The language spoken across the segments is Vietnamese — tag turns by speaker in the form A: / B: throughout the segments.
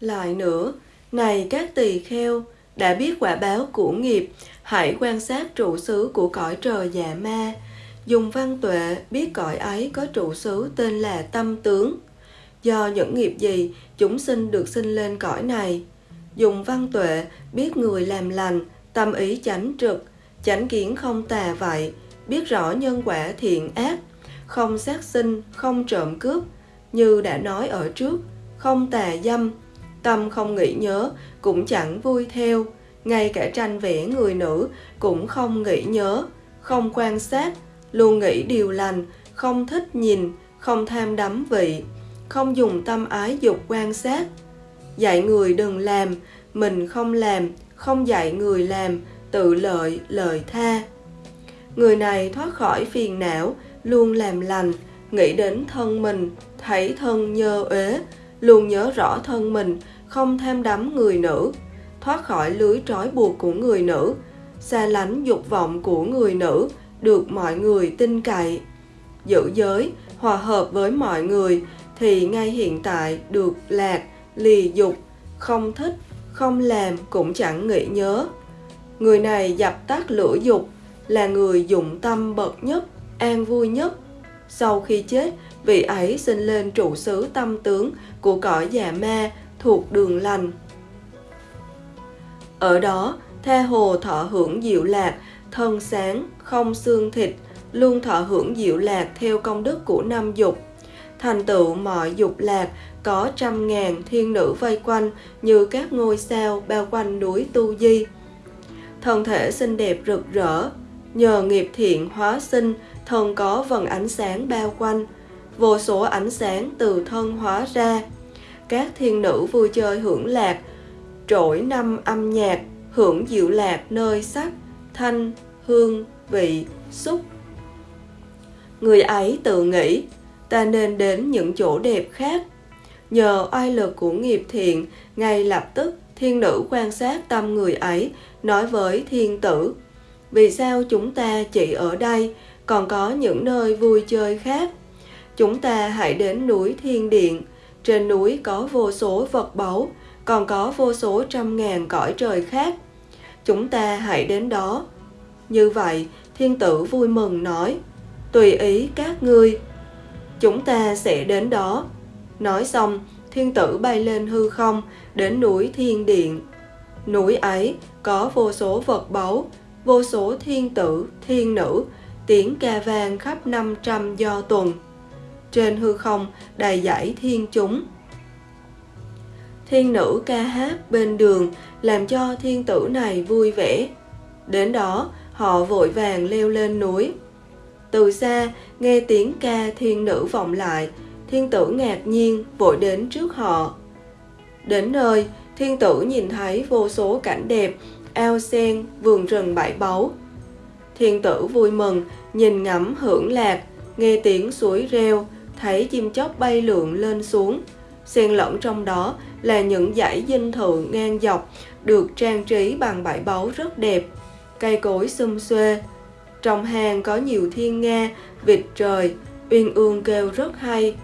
A: Lại nữa, này các tỳ kheo, đã biết quả báo của nghiệp, hãy quan sát trụ xứ của cõi trời dạ ma. Dùng văn tuệ biết cõi ấy có trụ xứ tên là tâm tướng. Do những nghiệp gì, chúng sinh được sinh lên cõi này. Dùng văn tuệ biết người làm lành, tâm ý chánh trực, chánh kiến không tà vậy, biết rõ nhân quả thiện ác, không sát sinh, không trộm cướp, như đã nói ở trước, không tà dâm, tâm không nghĩ nhớ, cũng chẳng vui theo, ngay cả tranh vẽ người nữ cũng không nghĩ nhớ, không quan sát, luôn nghĩ điều lành, không thích nhìn, không tham đắm vị, không dùng tâm ái dục quan sát. Dạy người đừng làm, mình không làm, không dạy người làm, tự lợi, lợi tha. Người này thoát khỏi phiền não, luôn làm lành, nghĩ đến thân mình, thấy thân nhơ uế, luôn nhớ rõ thân mình, không tham đắm người nữ, thoát khỏi lưới trói buộc của người nữ, xa lánh dục vọng của người nữ, được mọi người tin cậy. Giữ giới, hòa hợp với mọi người, thì ngay hiện tại được lạc, lì dục, không thích, không làm cũng chẳng nghĩ nhớ. Người này dập tắt lửa dục, là người dụng tâm bậc nhất, an vui nhất. Sau khi chết, vị ấy sinh lên trụ xứ tâm tướng của cõi già ma thuộc đường lành. Ở đó, tha hồ thọ hưởng diệu lạc, thân sáng, không xương thịt, luôn thọ hưởng diệu lạc theo công đức của năm dục. Thành tựu mọi dục lạc, có trăm ngàn thiên nữ vây quanh như các ngôi sao bao quanh núi Tu Di. Thân thể xinh đẹp rực rỡ, nhờ nghiệp thiện hóa sinh, thân có vần ánh sáng bao quanh, vô số ánh sáng từ thân hóa ra. Các thiên nữ vui chơi hưởng lạc, trỗi năm âm nhạc, hưởng diệu lạc nơi sắc, thanh, hương, vị, xúc. Người ấy tự nghĩ, ta nên đến những chỗ đẹp khác. Nhờ oai lực của nghiệp thiện, ngay lập tức thiên nữ quan sát tâm người ấy, nói với thiên tử. Vì sao chúng ta chỉ ở đây, còn có những nơi vui chơi khác? Chúng ta hãy đến núi Thiên Điện. Trên núi có vô số vật báu, còn có vô số trăm ngàn cõi trời khác. Chúng ta hãy đến đó. Như vậy, thiên tử vui mừng nói, tùy ý các ngươi. Chúng ta sẽ đến đó. Nói xong, thiên tử bay lên hư không, đến núi Thiên Điện. Núi ấy có vô số vật báu, vô số thiên tử, thiên nữ, tiếng ca vang khắp năm trăm do tuần. Trên hư không đầy dãy thiên chúng. Thiên nữ ca hát bên đường làm cho thiên tử này vui vẻ. Đến đó, họ vội vàng leo lên núi. Từ xa, nghe tiếng ca thiên nữ vọng lại, thiên tử ngạc nhiên vội đến trước họ. Đến nơi, thiên tử nhìn thấy vô số cảnh đẹp, ao sen, vườn rừng bãi báu. Thiên tử vui mừng, nhìn ngắm hưởng lạc, nghe tiếng suối reo, thấy chim chóc bay lượn lên xuống. Xen lẫn trong đó là những dãy dinh thự ngang dọc, được trang trí bằng bãi báu rất đẹp, cây cối xum xuê. Trong hang có nhiều thiên nga, vịt trời, uyên ương kêu rất hay.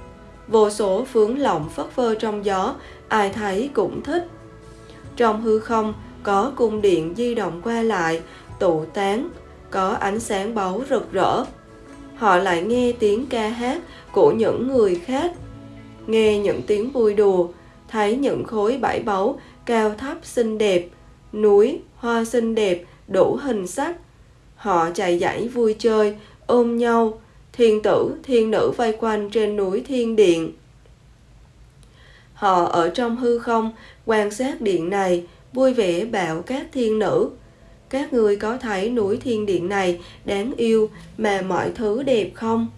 A: Vô số phướng lộng phất phơ trong gió, ai thấy cũng thích. Trong hư không có cung điện di động qua lại, tụ tán, có ánh sáng báu rực rỡ. Họ lại nghe tiếng ca hát của những người khác, nghe những tiếng vui đùa, thấy những khối bãi báu cao thấp xinh đẹp, núi, hoa xinh đẹp, đủ hình sắc. Họ chạy dãy vui chơi, ôm nhau, thiên tử, thiên nữ vây quanh trên núi thiên điện. Họ ở trong hư không, quan sát điện này, vui vẻ bảo các thiên nữ. Các người có thấy núi thiên điện này đáng yêu mà mọi thứ đẹp không?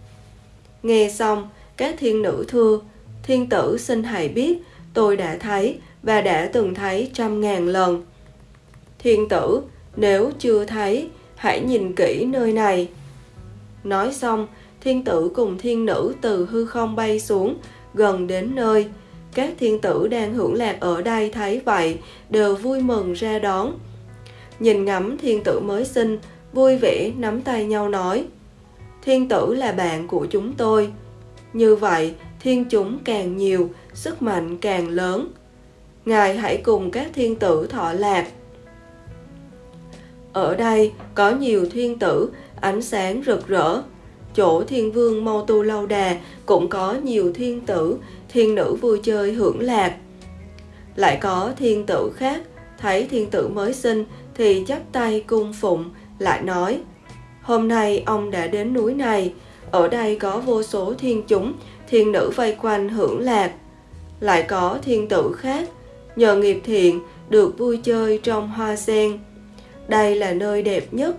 A: Nghe xong, các thiên nữ thưa, thiên tử xin hãy biết, tôi đã thấy và đã từng thấy trăm ngàn lần. Thiên tử, nếu chưa thấy, hãy nhìn kỹ nơi này. Nói xong, thiên tử cùng thiên nữ từ hư không bay xuống, gần đến nơi. Các thiên tử đang hưởng lạc ở đây thấy vậy, đều vui mừng ra đón. Nhìn ngắm thiên tử mới sinh, vui vẻ nắm tay nhau nói thiên tử là bạn của chúng tôi như vậy thiên chúng càng nhiều sức mạnh càng lớn ngài hãy cùng các thiên tử thọ lạc ở đây có nhiều thiên tử ánh sáng rực rỡ chỗ thiên vương mâu tu lâu đà, cũng có nhiều thiên tử, thiên nữ vui chơi hưởng lạc. Lại có thiên tử khác, thấy thiên tử mới sinh thì chắp tay cung phụng, lại nói, hôm nay ông đã đến núi này, ở đây có vô số thiên chúng, thiên nữ vây quanh hưởng lạc. Lại có thiên tử khác, nhờ nghiệp thiện, được vui chơi trong hoa sen. Đây là nơi đẹp nhất.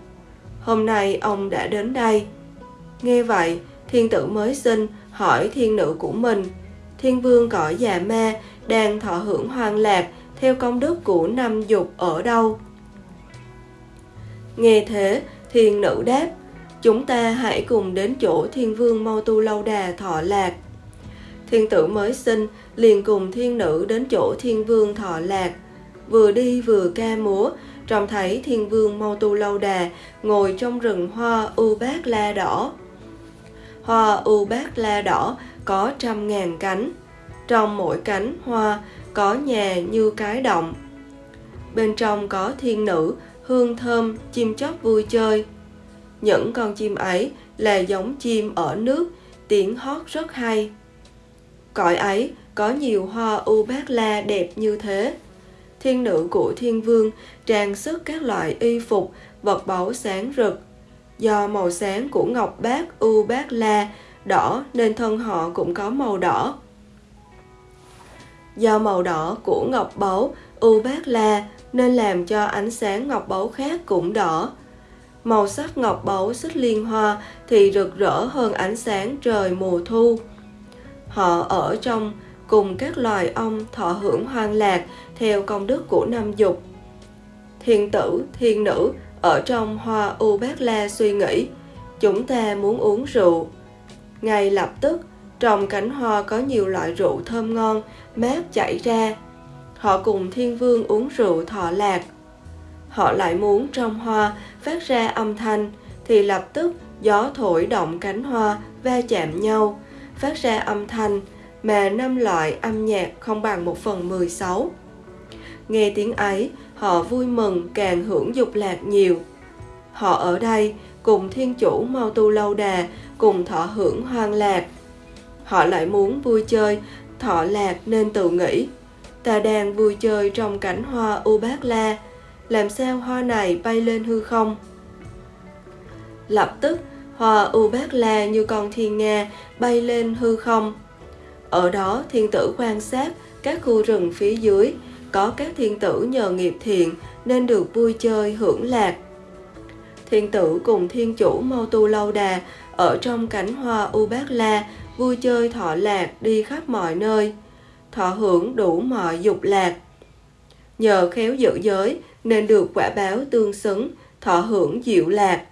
A: Hôm nay ông đã đến đây nghe vậy, thiên tử mới sinh hỏi thiên nữ của mình. Thiên vương cõi già ma đang thọ hưởng hoang lạc theo công đức của năm dục ở đâu? Nghe thế, thiên nữ đáp, chúng ta hãy cùng đến chỗ thiên vương mau tu lâu đà thọ lạc. Thiên tử mới sinh liền cùng thiên nữ đến chỗ thiên vương thọ lạc. Vừa đi vừa ca múa, trông thấy thiên vương mau tu lâu đà ngồi trong rừng hoa u bát la đỏ hoa u bát la đỏ có trăm ngàn cánh. Trong mỗi cánh hoa có nhà như cái động. Bên trong có thiên nữ, hương thơm, chim chóc vui chơi. Những con chim ấy là giống chim ở nước, tiếng hót rất hay. Cõi ấy có nhiều hoa u bát la đẹp như thế. Thiên nữ của thiên vương trang sức các loại y phục, vật báu sáng rực do màu sáng của ngọc bát u bát la, đỏ, nên thân họ cũng có màu đỏ. Do màu đỏ của ngọc báu u bát la, nên làm cho ánh sáng ngọc báu khác cũng đỏ. Màu sắc ngọc báu xích liên hoa thì rực rỡ hơn ánh sáng trời mùa thu. Họ ở trong cùng các loài ong thọ hưởng hoang lạc theo công đức của năm dục. Thiên tử, thiên nữ ở trong hoa u bát la suy nghĩ, chúng ta muốn uống rượu. Ngay lập tức, trong cánh hoa có nhiều loại rượu thơm ngon mát chảy ra. Họ cùng thiên vương uống rượu thọ lạc. Họ lại muốn trong hoa phát ra âm thanh, thì lập tức gió thổi động cánh hoa va chạm nhau, phát ra âm thanh mà năm loại âm nhạc không bằng một phần mười sáu. Nghe tiếng ấy, họ vui mừng càng hưởng dục lạc nhiều. Họ ở đây cùng thiên chủ mau tu lâu đà, cùng thọ hưởng hoang lạc. Họ lại muốn vui chơi, thọ lạc nên tự nghĩ. Ta đang vui chơi trong cảnh hoa u bát la, làm sao hoa này bay lên hư không? Lập tức, hoa u bát la như con thiên nga bay lên hư không. Ở đó thiên tử quan sát các khu rừng phía dưới, có các thiên tử nhờ nghiệp thiện nên được vui chơi hưởng lạc. Thiên tử cùng thiên chủ Mâu Tu Lâu Đà ở trong cánh hoa U Bát La vui chơi thọ lạc đi khắp mọi nơi, thọ hưởng đủ mọi dục lạc. Nhờ khéo giữ giới nên được quả báo tương xứng, thọ hưởng diệu lạc.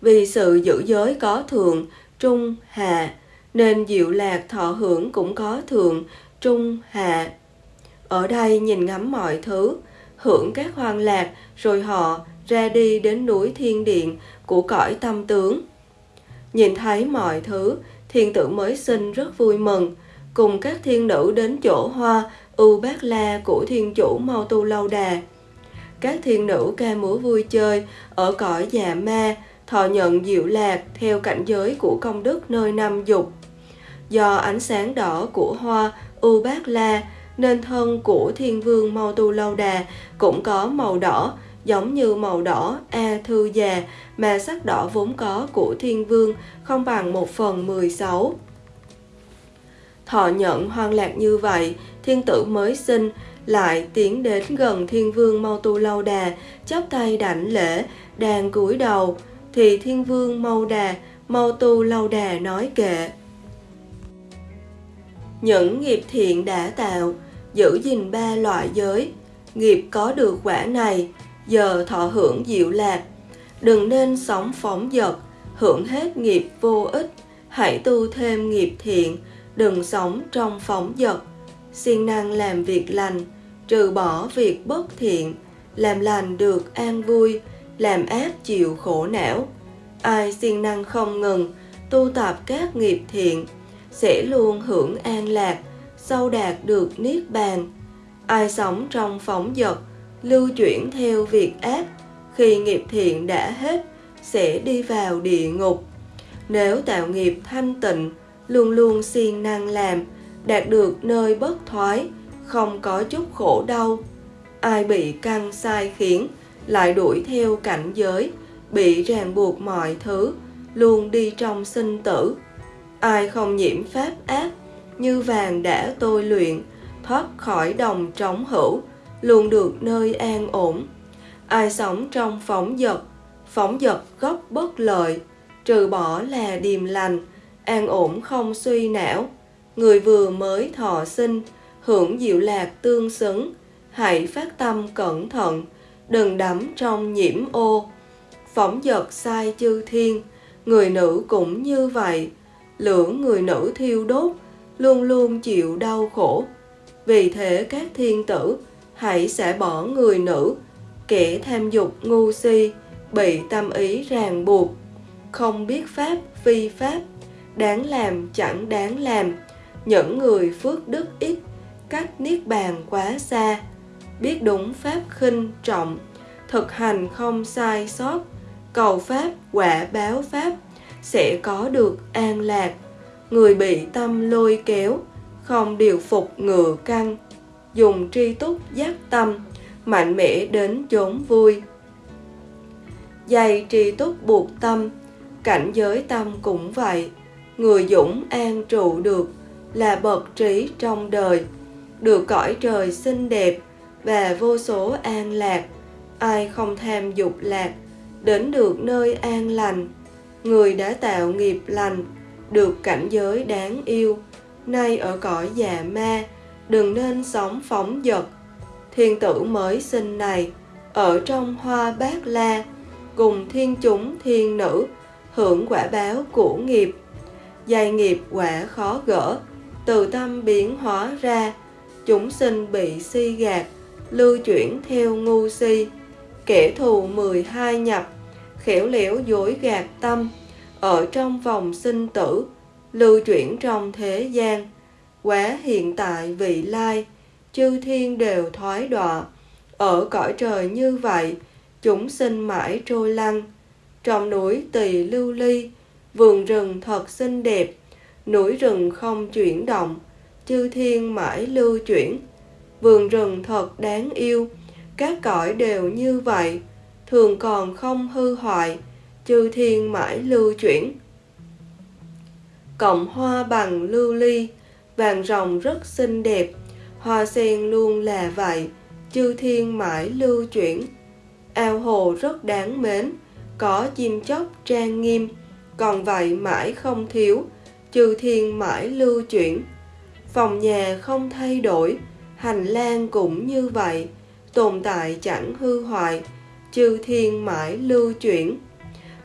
A: Vì sự giữ giới có thường, trung, hạ, nên diệu lạc thọ hưởng cũng có thường, trung, hạ. Ở đây nhìn ngắm mọi thứ, hưởng các hoang lạc, rồi họ ra đi đến núi thiên điện của cõi tâm tướng. Nhìn thấy mọi thứ, thiên tử mới sinh rất vui mừng, cùng các thiên nữ đến chỗ hoa ưu Bát La của thiên chủ Mau Tu Lâu Đà. Các thiên nữ ca múa vui chơi ở cõi già ma, thọ nhận diệu lạc theo cảnh giới của công đức nơi năm dục. Do ánh sáng đỏ của hoa ưu Bát La nên thân của thiên vương Mau Tu Lâu Đà cũng có màu đỏ giống như màu đỏ A Thư Già mà sắc đỏ vốn có của thiên vương không bằng một phần mười sáu. Thọ nhận hoang lạc như vậy, thiên tử mới sinh lại tiến đến gần thiên vương Mau Tu Lâu Đà, chắp tay đảnh lễ, đang cúi đầu, thì thiên vương Mau Đà, Mau Tu Lâu Đà nói kệ. Những nghiệp thiện đã tạo, giữ gìn ba loại giới, nghiệp có được quả này, giờ thọ hưởng diệu lạc. Đừng nên sống phóng dật, hưởng hết nghiệp vô ích, hãy tu thêm nghiệp thiện, đừng sống trong phóng dật. siêng năng làm việc lành, trừ bỏ việc bất thiện, làm lành được an vui, làm ác chịu khổ não. Ai siêng năng không ngừng, tu tập các nghiệp thiện, sẽ luôn hưởng an lạc, sau đạt được niết bàn. Ai sống trong phóng dật, lưu chuyển theo việc ác, khi nghiệp thiện đã hết, sẽ đi vào địa ngục. Nếu tạo nghiệp thanh tịnh, luôn luôn siêng năng làm, đạt được nơi bất thoái, không có chút khổ đau. Ai bị căng sai khiến, lại đuổi theo cảnh giới, bị ràng buộc mọi thứ, luôn đi trong sinh tử. Ai không nhiễm pháp ác, như vàng đã tôi luyện, thoát khỏi đồng trống hữu, luôn được nơi an ổn. Ai sống trong phóng dật, phóng dật gốc bất lợi, trừ bỏ là điềm lành, an ổn không suy não. Người vừa mới thọ sinh, hưởng diệu lạc tương xứng, hãy phát tâm cẩn thận, đừng đắm trong nhiễm ô. Phóng dật sai chư thiên, người nữ cũng như vậy, lửa người nữ thiêu đốt, luôn luôn chịu đau khổ. Vì thế các thiên tử hãy xả bỏ người nữ, kẻ tham dục ngu si, bị tâm ý ràng buộc, không biết pháp phi pháp, đáng làm chẳng đáng làm, những người phước đức ít, cách niết bàn quá xa, biết đúng pháp khinh trọng, thực hành không sai sót, cầu pháp quả báo pháp, sẽ có được an lạc. Người bị tâm lôi kéo, không điều phục ngựa căng, dùng tri túc giác tâm, mạnh mẽ đến chốn vui. Dày tri túc buộc tâm, cảnh giới tâm cũng vậy. Người dũng an trụ được là bậc trí trong đời, được cõi trời xinh đẹp và vô số an lạc. Ai không tham dục lạc, đến được nơi an lành. Người đã tạo nghiệp lành, được cảnh giới đáng yêu, nay ở cõi già ma, đừng nên sống phóng dật. Thiên tử mới sinh này, ở trong hoa bát la, cùng thiên chúng thiên nữ, hưởng quả báo của nghiệp. Dày nghiệp quả khó gỡ, từ tâm biến hóa ra, chúng sinh bị si gạt, lưu chuyển theo ngu si. Kẻ thù 12 nhập, khéo léo dối gạt tâm, ở trong vòng sinh tử, lưu chuyển trong thế gian, quá hiện tại vị lai, chư thiên đều thoái đọa. Ở cõi trời như vậy, chúng sinh mãi trôi lăn. Trong núi tỳ lưu ly, vườn rừng thật xinh đẹp, núi rừng không chuyển động, chư thiên mãi lưu chuyển. Vườn rừng thật đáng yêu, các cõi đều như vậy, thường còn không hư hoại, chư thiên mãi lưu chuyển. Cộng hoa bằng lưu ly, vàng rồng rất xinh đẹp, hoa sen luôn là vậy, chư thiên mãi lưu chuyển. Ao hồ rất đáng mến, có chim chóc trang nghiêm, còn vậy mãi không thiếu, chư thiên mãi lưu chuyển. Phòng nhà không thay đổi, hành lang cũng như vậy, tồn tại chẳng hư hoại, chư thiên mãi lưu chuyển.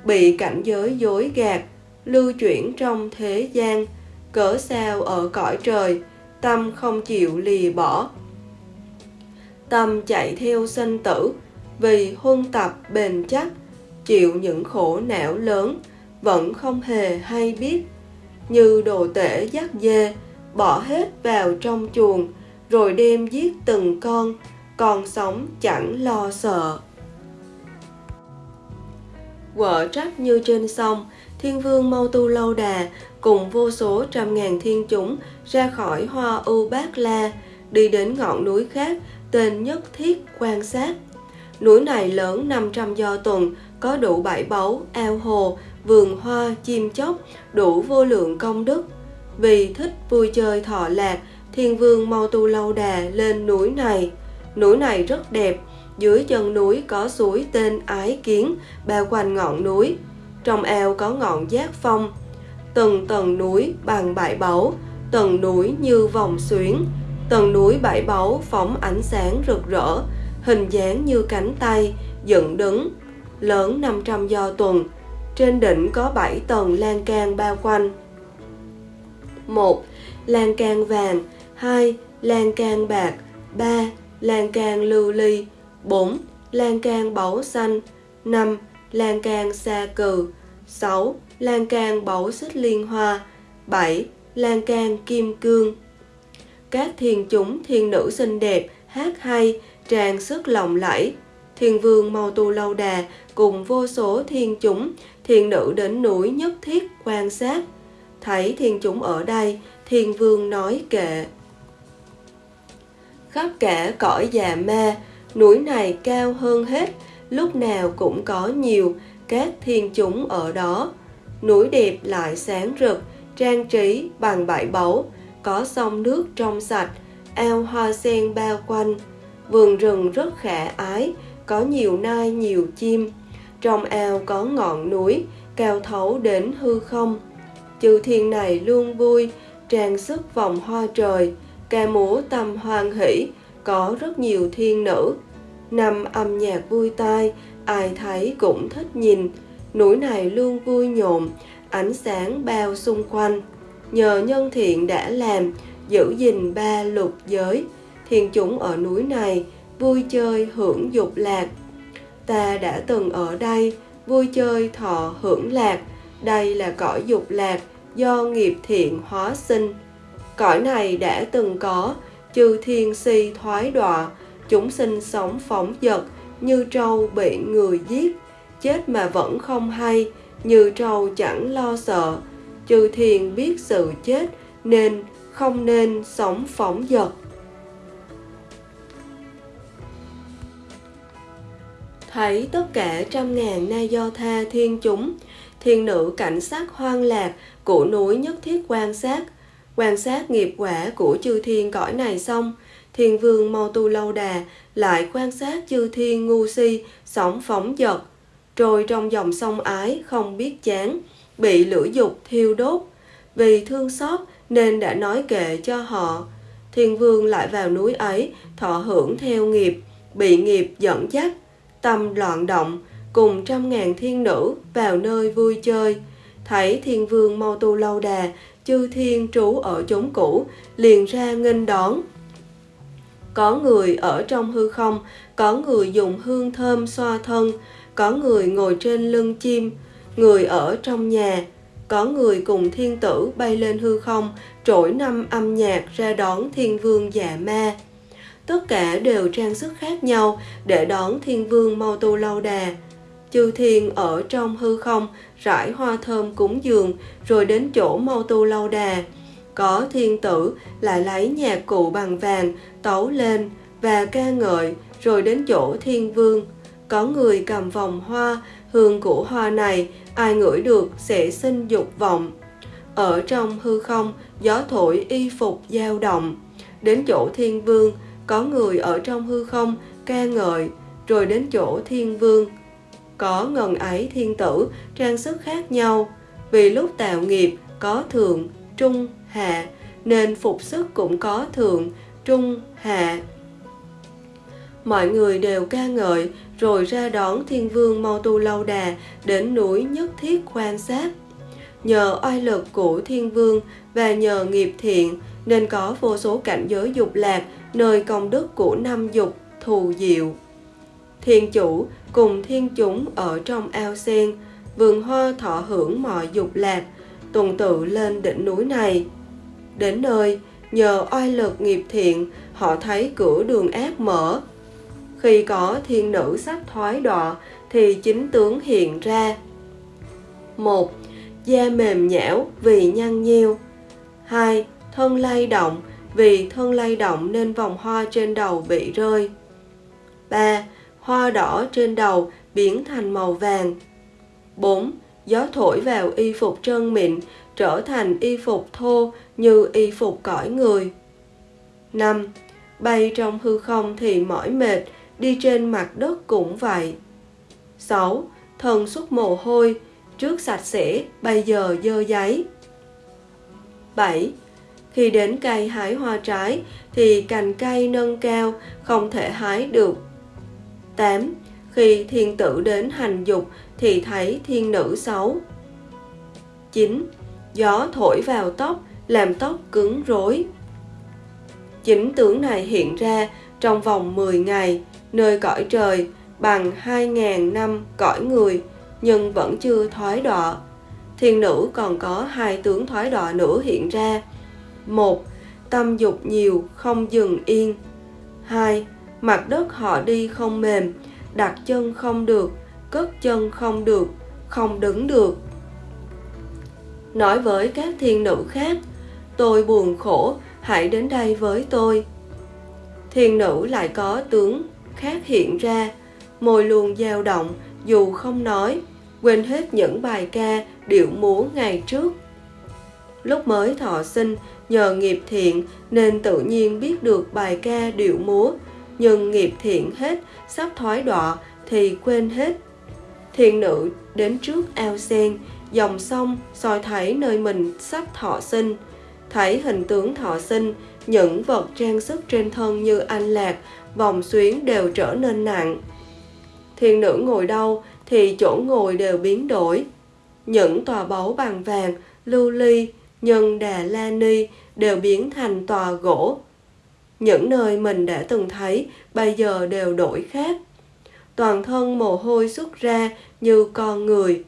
A: Bị cảnh giới dối gạt, lưu chuyển trong thế gian, cỡ sao ở cõi trời, tâm không chịu lì bỏ. Tâm chạy theo sinh tử, vì huân tập bền chắc, chịu những khổ não lớn, vẫn không hề hay biết. Như đồ tể dắt dê, bỏ hết vào trong chuồng, rồi đem giết từng con, còn sống chẳng lo sợ. Quở trách như trên sông, Thiên vương Mâu Tu Lâu Đà cùng vô số trăm ngàn thiên chúng ra khỏi hoa U Bát La, đi đến ngọn núi khác tên Nhất Thiết quan sát. Núi này lớn 500 do tuần, có đủ bảy báu, ao hồ, vườn hoa, chim chóc, đủ vô lượng công đức. Vì thích vui chơi thọ lạc, thiên vương Mau Tu Lâu Đà lên núi này. Núi này rất đẹp, dưới chân núi có suối tên Ái Kiến, bao quanh ngọn núi. Trong eo có ngọn giác phong, từng tầng núi bằng bãi báu, tầng núi như vòng xuyến, tầng núi bãi báu phóng ánh sáng rực rỡ, hình dáng như cánh tay, dựng đứng, lớn 500 do tuần. Trên đỉnh có 7 tầng lan can bao quanh. 1. Lan can vàng 2. Lan can bạc 3. Lan can lưu ly 4. Lan can báu xanh 5. Lan can sa cừ 6. Lan can bấu xích liên hoa 7. Lan can kim cương Các thiên chúng thiên nữ xinh đẹp, hát hay, tràn sức lộng lẫy. Thiên vương Mau Tu Lâu Đà cùng vô số thiên chúng, thiên nữ đến núi nhất thiết quan sát. Thấy thiên chúng ở đây, thiên vương nói kệ. Khắp cả cõi già ma, núi này cao hơn hết, lúc nào cũng có nhiều các thiên chúng ở đó. Núi đẹp lại sáng rực, trang trí bằng bảy báu, có sông nước trong sạch, ao hoa sen bao quanh. Vườn rừng rất khả ái, có nhiều nai nhiều chim. Trong ao có ngọn núi, cao thấu đến hư không. Chư thiên này luôn vui, trang sức vòng hoa trời, ca múa tâm hoan hỷ, có rất nhiều thiên nữ. Năm âm nhạc vui tai, ai thấy cũng thích nhìn. Núi này luôn vui nhộn, ánh sáng bao xung quanh. Nhờ nhân thiện đã làm, giữ gìn ba lục giới, thiên chúng ở núi này vui chơi hưởng dục lạc. Ta đã từng ở đây, vui chơi thọ hưởng lạc, đây là cõi dục lạc do nghiệp thiện hóa sinh. Cõi này đã từng có, chư thiên si thoái đọa, chúng sinh sống phóng dật, như trâu bị người giết, chết mà vẫn không hay, như trâu chẳng lo sợ. Chư thiên biết sự chết nên không nên sống phóng dật. Thấy tất cả trăm ngàn na do tha thiên chúng, thiên nữ cảnh sát hoang lạc của núi nhất thiết quan sát, quan sát nghiệp quả của chư thiên cõi này xong, thiên vương mau tu lâu đà lại quan sát chư thiên ngu si sống phóng dật, trôi trong dòng sông ái không biết chán, bị lửa dục thiêu đốt. Vì thương xót nên đã nói kệ cho họ. Thiên vương lại vào núi ấy, thọ hưởng theo nghiệp, bị nghiệp dẫn dắt, tâm loạn động, cùng trăm ngàn thiên nữ vào nơi vui chơi. Thấy thiên vương mau tu lâu đà, chư thiên trú ở chốn cũ, liền ra nghênh đón. Có người ở trong hư không, có người dùng hương thơm xoa thân, có người ngồi trên lưng chim, người ở trong nhà, có người cùng thiên tử bay lên hư không, trỗi năm âm nhạc ra đón thiên vương dạ ma. Tất cả đều trang sức khác nhau để đón thiên vương mau tu lâu đà. Chư thiên ở trong hư không rải hoa thơm cúng dường rồi đến chỗ mau tu lâu đà. Có thiên tử lại lấy nhạc cụ bằng vàng tấu lên và ca ngợi rồi đến chỗ thiên vương. Có người cầm vòng hoa, hương của hoa này ai ngửi được sẽ sinh dục vọng. Ở trong hư không, gió thổi y phục dao động. Đến chỗ thiên vương, có người ở trong hư không ca ngợi, rồi đến chỗ thiên vương. Có ngần ấy thiên tử, trang sức khác nhau, vì lúc tạo nghiệp có thượng, trung, hạ, nên phục sức cũng có thượng, trung, hạ. Mọi người đều ca ngợi, rồi ra đón thiên vương mau tu lâu đà đến núi nhất thiết quan sát. Nhờ oai lực của thiên vương và nhờ nghiệp thiện nên có vô số cảnh giới dục lạc nơi công đức của năm dục thù diệu. Thiên chủ cùng thiên chúng ở trong ao sen, vườn hoa thọ hưởng mọi dục lạc, tuần tự lên đỉnh núi này. Đến nơi, nhờ oai lực nghiệp thiện, họ thấy cửa đường ác mở. Khi có thiên nữ sắp thoái đọa, thì chính tướng hiện ra. một Da mềm nhão vì nhăn nhiêu. 2. Thân lay động, vì thân lay động nên vòng hoa trên đầu bị rơi. 3. Hoa đỏ trên đầu biến thành màu vàng. 4. Gió thổi vào y phục trơn mịn trở thành y phục thô như y phục cõi người. 5. Bay trong hư không thì mỏi mệt, đi trên mặt đất cũng vậy. 6. Thần xuất mồ hôi, trước sạch sẽ, bây giờ dơ giấy. 7. Khi đến cây hái hoa trái thì cành cây nâng cao, không thể hái được. 8. Khi thiên tử đến hành dục thì thấy thiên nữ xấu. 9. Gió thổi vào tóc, làm tóc cứng rối. Chính tướng này hiện ra trong vòng 10 ngày, nơi cõi trời, bằng 2.000 năm cõi người nhưng vẫn chưa thoái đọa. Thiên nữ còn có hai tướng thoái đọa nữa hiện ra. Một, tâm dục nhiều không dừng yên. 2 mặt đất họ đi không mềm, đặt chân không được, cất chân không được, không đứng được. Nói với các thiên nữ khác, tôi buồn khổ, hãy đến đây với tôi. Thiên nữ lại có tướng khác hiện ra, môi luôn dao động, dù không nói, quên hết những bài ca, điệu múa ngày trước. Lúc mới thọ sinh, nhờ nghiệp thiện nên tự nhiên biết được bài ca điệu múa, nhưng nghiệp thiện hết, sắp thoái đọa thì quên hết. Thiện nữ đến trước ao sen, dòng sông soi thấy nơi mình sắp thọ sinh, thấy hình tướng thọ sinh, những vật trang sức trên thân như anh lạc, vòng xuyến đều trở nên nặng. Thiên nữ ngồi đâu thì chỗ ngồi đều biến đổi. Những tòa báu bằng vàng, lưu ly, nhân đà la ni đều biến thành tòa gỗ. Những nơi mình đã từng thấy bây giờ đều đổi khác. Toàn thân mồ hôi xuất ra như con người.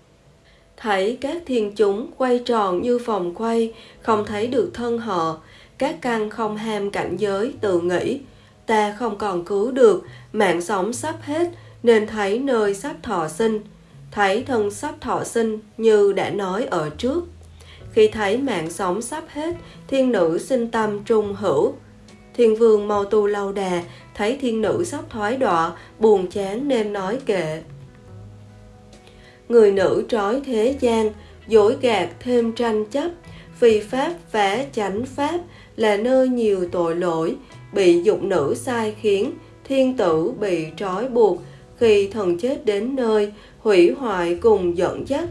A: Thấy các thiên chúng quay tròn như vòng quay, không thấy được thân họ, các căn không ham cảnh giới tự nghĩ. Ta không còn cứu được, mạng sống sắp hết, nên thấy nơi sắp thọ sinh. Thấy thân sắp thọ sinh như đã nói ở trước. Khi thấy mạng sống sắp hết, thiên nữ sinh tâm trung hữu. Thiên vương mau tu lâu đà, thấy thiên nữ sắp thoái đọa, buồn chán nên nói kệ. Người nữ trói thế gian, dối gạt thêm tranh chấp, vì pháp vẽ chánh pháp là nơi nhiều tội lỗi, bị dục nữ sai khiến, thiên tử bị trói buộc, khi thần chết đến nơi, hủy hoại cùng dẫn dắt.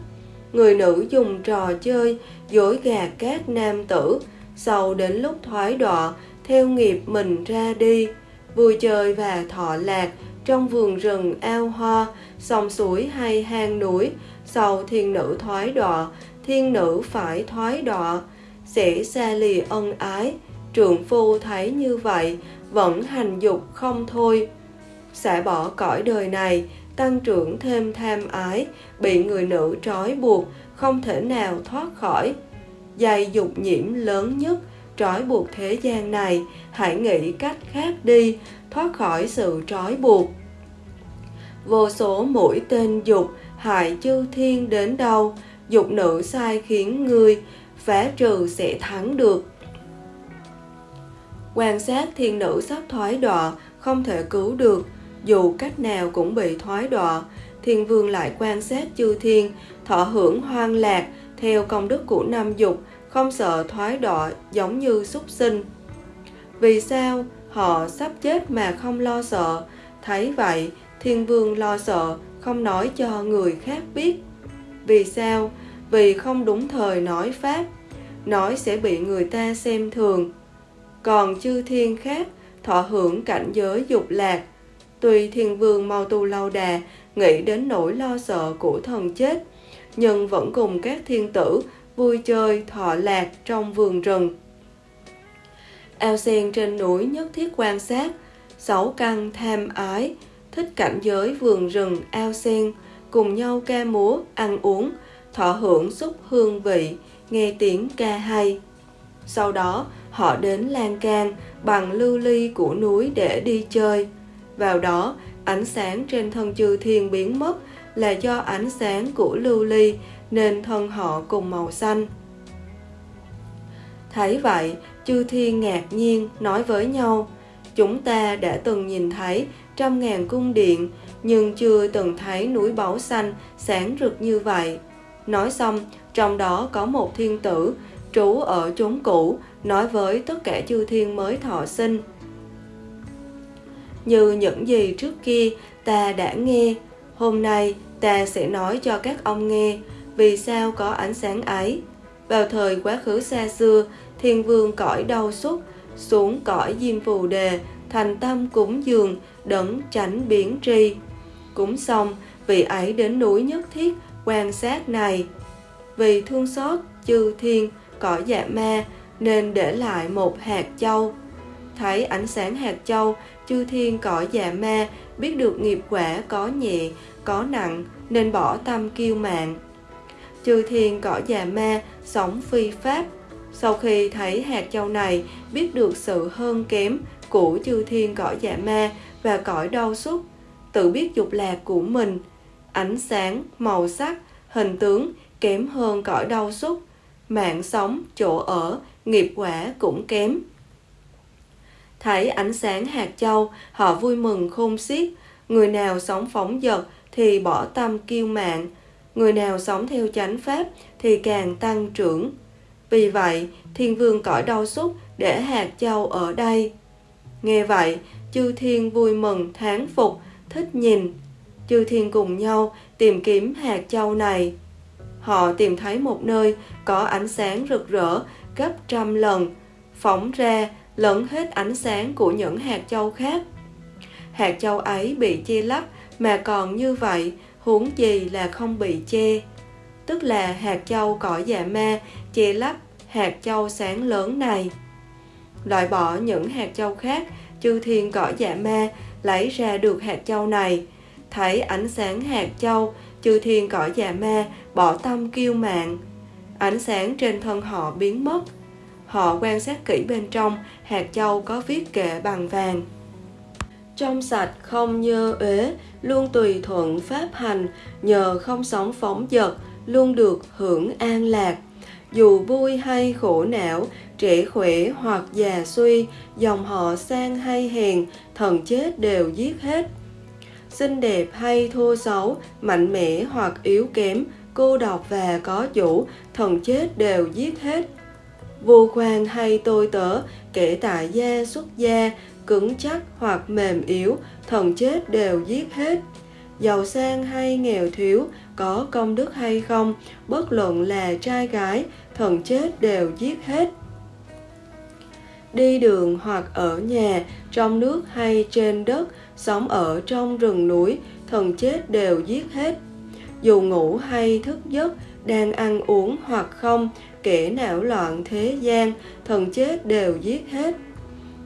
A: Người nữ dùng trò chơi, dối gạt các nam tử, sau đến lúc thoái đọa, theo nghiệp mình ra đi, vui chơi và thọ lạc trong vườn rừng ao hoa, sông suối hay hang núi, sau thiên nữ thoái đọa, thiên nữ phải thoái đọa, sẽ xa lì ân ái, trượng phu thấy như vậy, vẫn hành dục không thôi. Xả bỏ cõi đời này, tăng trưởng thêm tham ái, bị người nữ trói buộc, không thể nào thoát khỏi. Dày dục nhiễm lớn nhất, trói buộc thế gian này, hãy nghĩ cách khác đi, thoát khỏi sự trói buộc. Vô số mũi tên dục, hại chư thiên đến đâu, dục nữ sai khiến ngươi, phá trừ sẽ thắng được. Quan sát thiên nữ sắp thoái đọa, không thể cứu được, dù cách nào cũng bị thoái đọa. Thiên vương lại quan sát chư thiên, thọ hưởng hoang lạc, theo công đức của năm dục, không sợ thoái đọa giống như súc sinh. Vì sao họ sắp chết mà không lo sợ? Thấy vậy, thiên vương lo sợ, không nói cho người khác biết. Vì sao? Vì không đúng thời nói pháp, nói sẽ bị người ta xem thường. Còn chư thiên khác, thọ hưởng cảnh giới dục lạc. Tuy thiên vương mau tu lâu đà, nghĩ đến nỗi lo sợ của thần chết, nhưng vẫn cùng các thiên tử vui chơi thọ lạc trong vườn rừng. Ao sen trên núi nhất thiết quan sát, sáu căn tham ái, thích cảnh giới vườn rừng ao sen, cùng nhau ca múa, ăn uống, thọ hưởng xúc hương vị, nghe tiếng ca hay. Sau đó, họ đến lan can bằng lưu ly của núi để đi chơi. Vào đó, ánh sáng trên thân chư thiên biến mất là do ánh sáng của lưu ly nên thân họ cùng màu xanh. Thấy vậy, chư thiên ngạc nhiên nói với nhau, chúng ta đã từng nhìn thấy trăm ngàn cung điện, nhưng chưa từng thấy núi báu xanh sáng rực như vậy. Nói xong, trong đó có một thiên tử trú ở chốn cũ, nói với tất cả chư thiên mới thọ sinh. Như những gì trước kia ta đã nghe, hôm nay ta sẽ nói cho các ông nghe vì sao có ánh sáng ấy. Vào thời quá khứ xa xưa, thiên vương cõi đau xúc, xuống cõi diêm phù đề, thành tâm cúng dường, đấng tránh biến tri. Cúng xong, vị ấy đến núi nhất thiết, quan sát này. Vì thương xót chư thiên, cõi dạ ma, nên để lại một hạt châu. thấy ánh sáng hạt châu, chư thiên cõi dạ ma, biết được nghiệp quả có nhẹ, có nặng, nên bỏ tâm kiêu mạng. Chư thiên cõi già ma, sống phi pháp. Sau khi thấy hạt châu này, biết được sự hơn kém của chư thiên cõi dạ ma và cõi đau xúc, tự biết dục lạc của mình, ánh sáng, màu sắc, hình tướng kém hơn cõi đau xúc, mạng sống, chỗ ở, nghiệp quả cũng kém. Thấy ánh sáng hạt châu, họ vui mừng khôn xiết. Người nào sống phóng dật thì bỏ tâm kiêu mạng. Người nào sống theo chánh pháp thì càng tăng trưởng. Vì vậy, thiên vương cõi đau xúc để hạt châu ở đây. Nghe vậy, chư thiên vui mừng, thán phục, thích nhìn. Chư thiên cùng nhau tìm kiếm hạt châu này. Họ tìm thấy một nơi có ánh sáng rực rỡ gấp trăm lần, phóng ra lẫn hết ánh sáng của những hạt châu khác. Hạt châu ấy bị chia lắp mà còn như vậy, huống gì là không bị che. Tức là hạt châu cỏ dạ ma che lấp hạt châu sáng lớn này. Loại bỏ những hạt châu khác, chư thiên cỏ dạ ma lấy ra được hạt châu này. Thấy ánh sáng hạt châu, chư thiên cõi dạ ma bỏ tâm kiêu mạng. Ánh sáng trên thân họ biến mất, Họ quan sát kỹ bên trong, hạt châu có viết kệ bằng vàng. Trong sạch không nhơ uế, luôn tùy thuận pháp hành, nhờ không sống phóng dật, luôn được hưởng an lạc. Dù vui hay khổ não, trẻ khỏe hoặc già suy, dòng họ sang hay hèn, thần chết đều giết hết. Xinh đẹp hay thô xấu, mạnh mẽ hoặc yếu kém, cô độc và có chủ, thần chết đều giết hết vô quan hay tôi tớ, kể tại gia xuất gia, cứng chắc hoặc mềm yếu, thần chết đều giết hết. Giàu sang hay nghèo thiếu, có công đức hay không, bất luận là trai gái, thần chết đều giết hết. Đi đường hoặc ở nhà, trong nước hay trên đất, sống ở trong rừng núi, thần chết đều giết hết. Dù ngủ hay thức giấc, đang ăn uống hoặc không, kẻ não loạn thế gian, thần chết đều giết hết.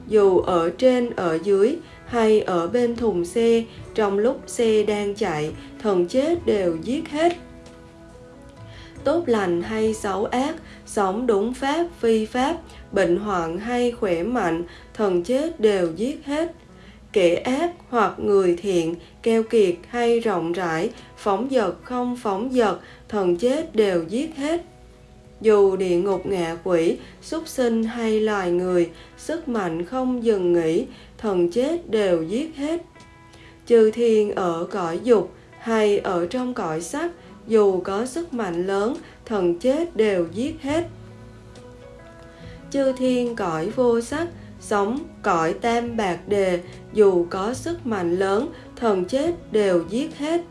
A: Dù ở trên ở dưới hay ở bên thùng xe, trong lúc xe đang chạy, thần chết đều giết hết. Tốt lành hay xấu ác, sống đúng pháp phi pháp, bệnh hoạn hay khỏe mạnh, thần chết đều giết hết. Kẻ ác hoặc người thiện, keo kiệt hay rộng rãi, phóng dật không phóng dật, thần chết đều giết hết dù địa ngục ngạ quỷ, súc sinh hay loài người, sức mạnh không dừng nghỉ, thần chết đều giết hết. Trừ thiên ở cõi dục hay ở trong cõi sắc, dù có sức mạnh lớn, thần chết đều giết hết. Chư thiên cõi vô sắc, sống cõi tam bạc đề, dù có sức mạnh lớn, thần chết đều giết hết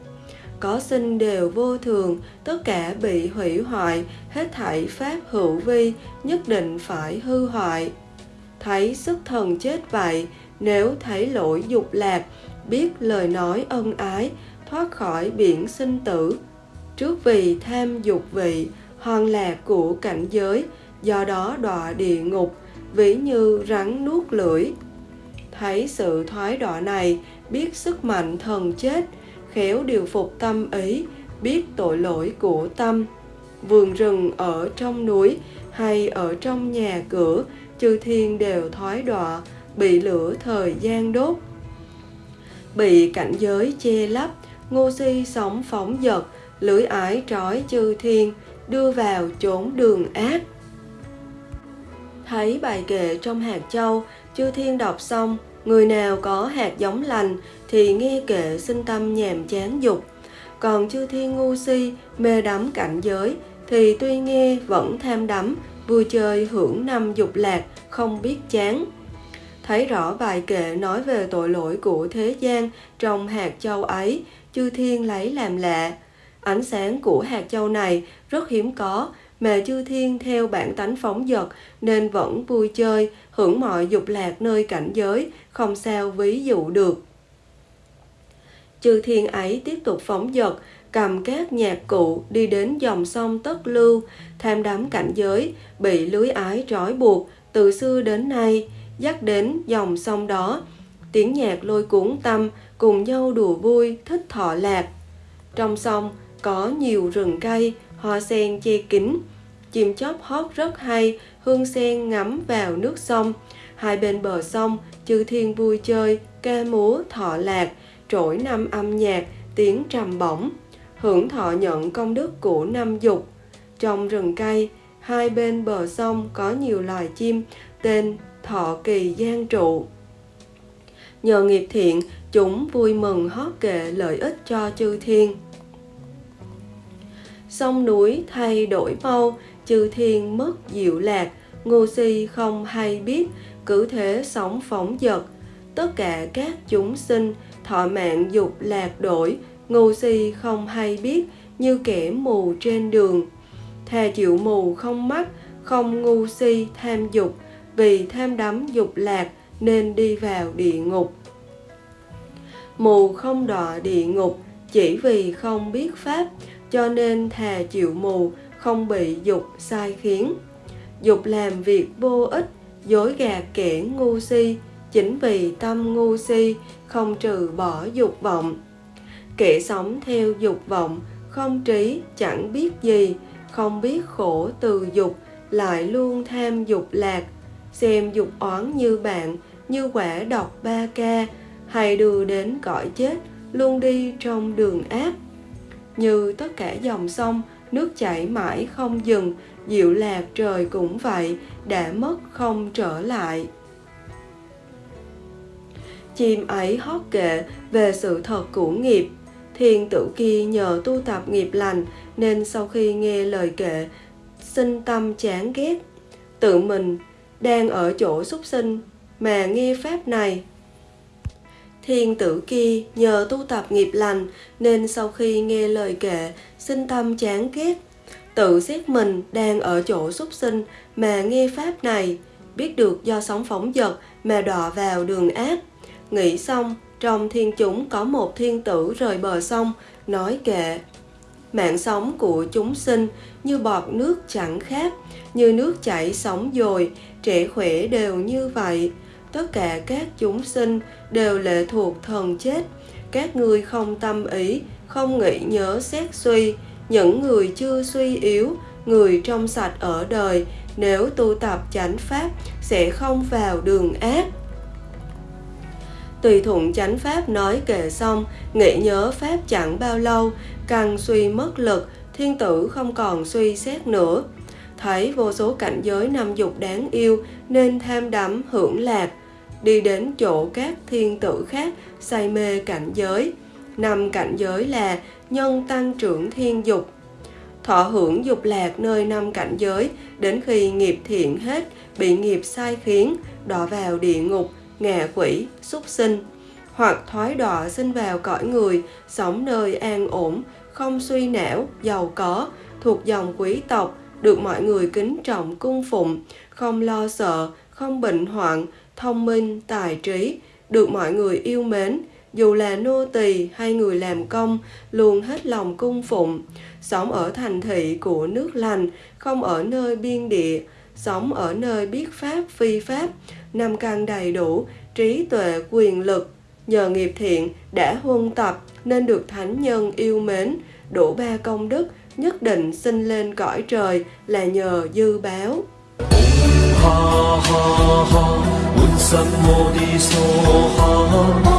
A: có sinh đều vô thường, tất cả bị hủy hoại, hết thảy pháp hữu vi, nhất định phải hư hoại. Thấy sức thần chết vậy, nếu thấy lỗi dục lạc, biết lời nói ân ái, thoát khỏi biển sinh tử. Trước vì tham dục vị, hoàn lạc của cảnh giới, do đó đọa địa ngục, ví như rắn nuốt lưỡi. Thấy sự thoái đọa này, biết sức mạnh thần chết, khéo điều phục tâm ý, biết tội lỗi của tâm. Vườn rừng ở trong núi hay ở trong nhà cửa, chư thiên đều thoái đọa, bị lửa thời gian đốt. Bị cảnh giới che lấp, ngô si sống phóng dật, lưỡi ái trói chư thiên, đưa vào chốn đường ác. Thấy bài kệ trong hạt châu, chư thiên đọc xong, Người nào có hạt giống lành thì nghe kệ sinh tâm nhàm chán dục. Còn chư thiên ngu si, mê đắm cảnh giới thì tuy nghe vẫn tham đắm, vui chơi hưởng năm dục lạc, không biết chán. Thấy rõ bài kệ nói về tội lỗi của thế gian trong hạt châu ấy, chư thiên lấy làm lạ. Ánh sáng của hạt châu này rất hiếm có, mà chư thiên theo bản tánh phóng dật nên vẫn vui chơi, hưởng mọi dục lạc nơi cảnh giới, không sao ví dụ được. Chư thiên ấy tiếp tục phóng dật, cầm các nhạc cụ đi đến dòng sông Tất Lưu, tham đắm cảnh giới, bị lưới ái trói buộc từ xưa đến nay, dắt đến dòng sông đó. Tiếng nhạc lôi cuốn tâm, cùng nhau đùa vui, thích thọ lạc. Trong sông có nhiều rừng cây, hoa sen che kín, chim chóc hót rất hay, hương sen ngắm vào nước sông. Hai bên bờ sông, chư thiên vui chơi, ca múa thọ lạc, trỗi năm âm nhạc, tiếng trầm bổng, hưởng thọ nhận công đức của năm dục. Trong rừng cây, hai bên bờ sông có nhiều loài chim tên thọ kỳ gian trụ. Nhờ nghiệp thiện, chúng vui mừng hót kệ lợi ích cho chư thiên. Sông núi thay đổi mau, chư thiên mất diệu lạc, ngu si không hay biết, cử thế sống phóng dật. Tất cả các chúng sinh, thọ mạng dục lạc đổi, ngu si không hay biết, như kẻ mù trên đường. Thà chịu mù không mắt, không ngu si tham dục, vì tham đắm dục lạc nên đi vào địa ngục. Mù không đọa địa ngục, chỉ vì không biết pháp, cho nên thà chịu mù, không bị dục sai khiến. Dục làm việc vô ích, dối gạt kẻ ngu si, chính vì tâm ngu si không trừ bỏ dục vọng. Kẻ sống theo dục vọng, không trí, chẳng biết gì, không biết khổ từ dục, lại luôn tham dục lạc, xem dục oán như bạn, như quả độc ba ca, hay đưa đến cõi chết, luôn đi trong đường ác. Như tất cả dòng sông, nước chảy mãi không dừng, diệu lạc trời cũng vậy, đã mất không trở lại. Chim ấy hót kệ về sự thật của nghiệp. Thiên tử kia nhờ tu tập nghiệp lành nên sau khi nghe lời kệ, sinh tâm chán ghét. Tự mình đang ở chỗ súc sinh mà nghe pháp này Thiên tử kia nhờ tu tập nghiệp lành nên sau khi nghe lời kệ, sinh tâm chán ghét. Tự xét mình đang ở chỗ súc sinh mà nghe pháp này, biết được do sóng phóng dật mà đọa vào đường ác. Nghĩ xong, trong thiên chúng có một thiên tử rời bờ sông, nói kệ. Mạng sống của chúng sinh như bọt nước chẳng khác, như nước chảy sóng dồi, trẻ khỏe đều như vậy tất cả các chúng sinh đều lệ thuộc thần chết. Các ngươi không tâm ý, không nghĩ nhớ xét suy. Những người chưa suy yếu, người trong sạch ở đời, nếu tu tập chánh pháp, sẽ không vào đường ác. Tùy thuận chánh pháp nói kệ xong, nghĩ nhớ pháp chẳng bao lâu, càng suy mất lực, thiên tử không còn suy xét nữa. Thấy vô số cảnh giới năm dục đáng yêu, nên tham đắm, hưởng lạc đi đến chỗ các thiên tử khác say mê cảnh giới. Năm cảnh giới là nhân tăng trưởng thiên dục, thọ hưởng dục lạc nơi năm cảnh giới đến khi nghiệp thiện hết bị nghiệp sai khiến đọa vào địa ngục ngạ quỷ súc sinh hoặc thoái đọa sinh vào cõi người sống nơi an ổn không suy não giàu có thuộc dòng quý tộc được mọi người kính trọng cung phụng không lo sợ không bệnh hoạn thông minh, tài trí, được mọi người yêu mến, dù là nô tỳ hay người làm công, luôn hết lòng cung phụng, sống ở thành thị của nước lành, không ở nơi biên địa, sống ở nơi biết pháp phi pháp, năm căn đầy đủ, trí tuệ quyền lực, nhờ nghiệp thiện đã huân tập nên được thánh nhân yêu mến, đủ ba công đức, nhất định sinh lên cõi trời là nhờ dư báo. Ha ha ha 什么的说好？